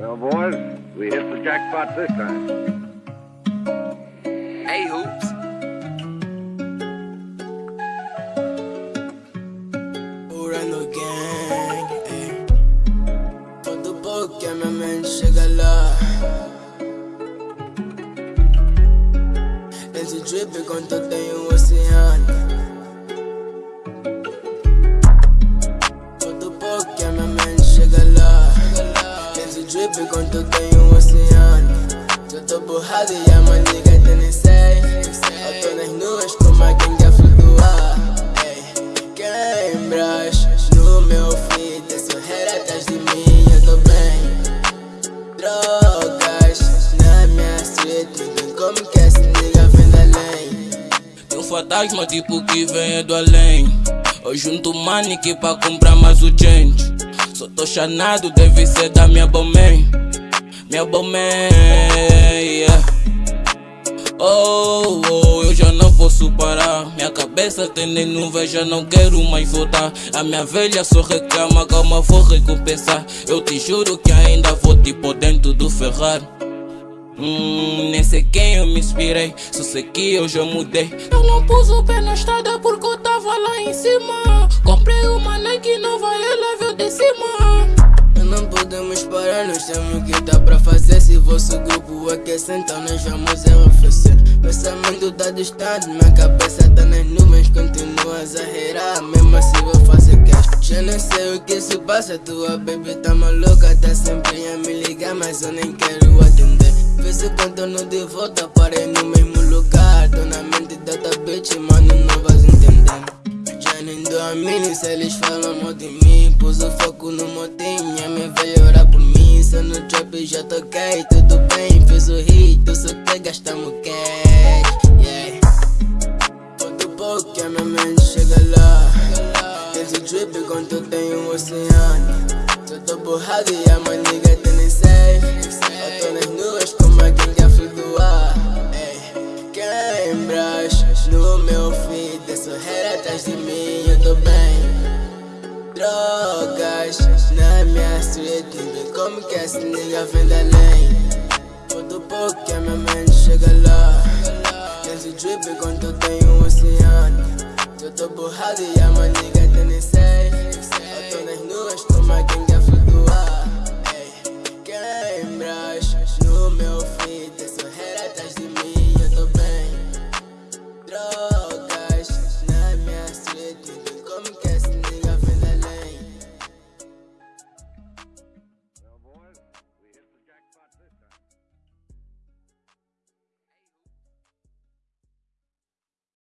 Well, boys, we hit the jackpot this time. Hey, Hoops. Urano Gang, ey. Todo pouco que a minha mente chega lá. Esse drip enquanto eu tenho um oceano. Esse drip enquanto eu tenho um oceano. Já tô borrado e a maniga tem nem sei. Eu tô nas nuvens como a gangue a flutuar. Ey. Queimbras no meu feed, esse hater atrás de mim, eu tô bem. Drogas na minha street, ninguém como que esse nigga vem da além. Tem um fantasma tipo que vem do além Eu junto money que pra comprar mais o change Só tô chanado, deve ser da minha bomé Minha bomé, yeah. Oh, oh, eu já não posso parar Minha cabeça tem nem nuvem, já não quero mais voltar. A minha velha só reclama, calma vou recompensar. Eu te juro que ainda vou tipo dentro do Ferrari. Hum, nem sei quem eu me inspirei, só sei que eu já mudei. Eu não pus o pé na estrada nós temos o que dá pra fazer. Se vosso grupo aquecer, então nós vamos arrefecer. Pensamento tá distante, minha cabeça tá nas nuvens. Continuas a reirar, mesmo assim vou fazer cash. Já não sei o que se passa, tua baby tá maluca. Tá sempre a me ligar, mas eu nem quero atender. Vê se contorno de volta, parei no mesmo lugar. Tô na mente da bitch, mano, não vais entender. Já nem dou a mim, se eles falam mal de mim Pus o foco no motim, trap já toquei, tudo bem Fiz o hit, só quer gastar meu cash yeah. Falta pouco que a minha mente chega lá. Esse drip enquanto tenho um oceano. Só tô borrado e a maniga tem nem sei Eu tô nas nuvens como a gangue a flutuar Queimbras no meu feed Sou hater atrás de mim, Drogas na minha street Ninguém como que esse nigga vem da além Falta pouco que a minha mente chega lá Esse drip enquanto eu tenho um oceano Eu tô borrado e a maniga